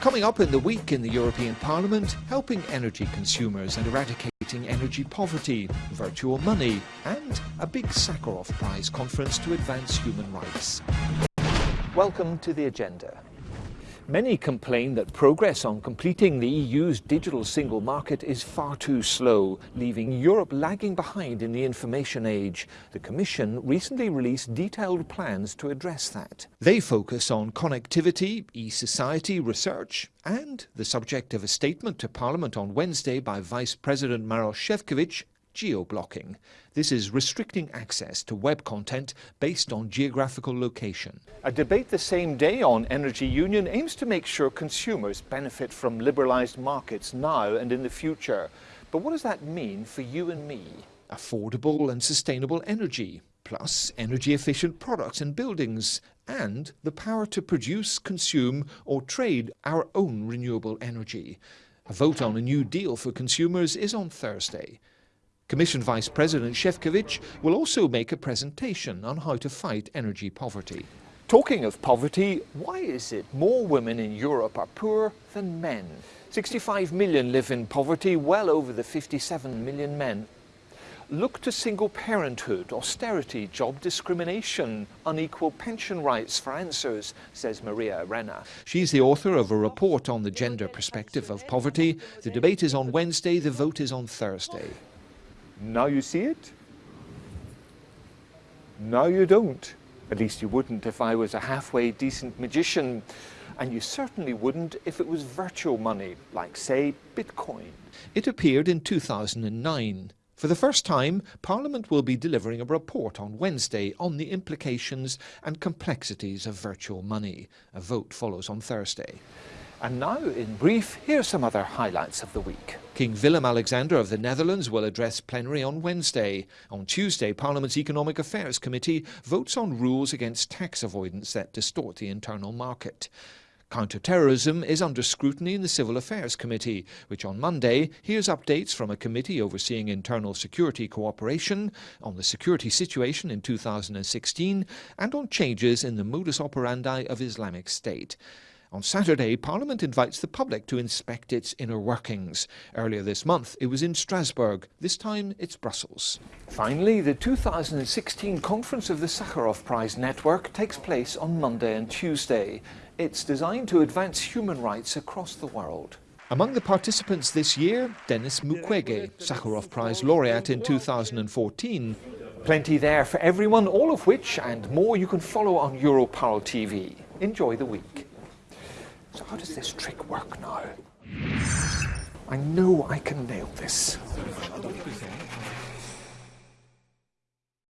Coming up in the week in the European Parliament, helping energy consumers and eradicating energy poverty, virtual money, and a big Sakharov Prize conference to advance human rights. Welcome to the agenda. Many complain that progress on completing the EU's digital single market is far too slow, leaving Europe lagging behind in the information age. The Commission recently released detailed plans to address that. They focus on connectivity, e-society research, and the subject of a statement to Parliament on Wednesday by Vice President Maroš Šefčovič geo-blocking. This is restricting access to web content based on geographical location. A debate the same day on energy union aims to make sure consumers benefit from liberalised markets now and in the future. But what does that mean for you and me? Affordable and sustainable energy, plus energy efficient products and buildings, and the power to produce, consume or trade our own renewable energy. A vote on a new deal for consumers is on Thursday. Commission Vice President Šefčovič will also make a presentation on how to fight energy poverty. Talking of poverty, why is it more women in Europe are poor than men? 65 million live in poverty, well over the 57 million men. Look to single parenthood, austerity, job discrimination, unequal pension rights for answers, says Maria Arena. She's the author of a report on the gender perspective of poverty. The debate is on Wednesday, the vote is on Thursday. Now you see it. Now you don't. At least you wouldn't if I was a halfway decent magician. And you certainly wouldn't if it was virtual money, like, say, Bitcoin. It appeared in 2009. For the first time, Parliament will be delivering a report on Wednesday on the implications and complexities of virtual money. A vote follows on Thursday. And now, in brief, here are some other highlights of the week. King Willem-Alexander of the Netherlands will address plenary on Wednesday. On Tuesday, Parliament's Economic Affairs Committee votes on rules against tax avoidance that distort the internal market. Counter-terrorism is under scrutiny in the Civil Affairs Committee, which on Monday hears updates from a committee overseeing internal security cooperation on the security situation in 2016 and on changes in the modus operandi of Islamic State. On Saturday, Parliament invites the public to inspect its inner workings. Earlier this month, it was in Strasbourg. This time, it's Brussels. Finally, the 2016 conference of the Sakharov Prize Network takes place on Monday and Tuesday. It's designed to advance human rights across the world. Among the participants this year, Denis Mukwege, Sakharov Prize laureate in 2014. Plenty there for everyone, all of which and more you can follow on Europarl TV. Enjoy the week. So how does this trick work now? I know I can nail this.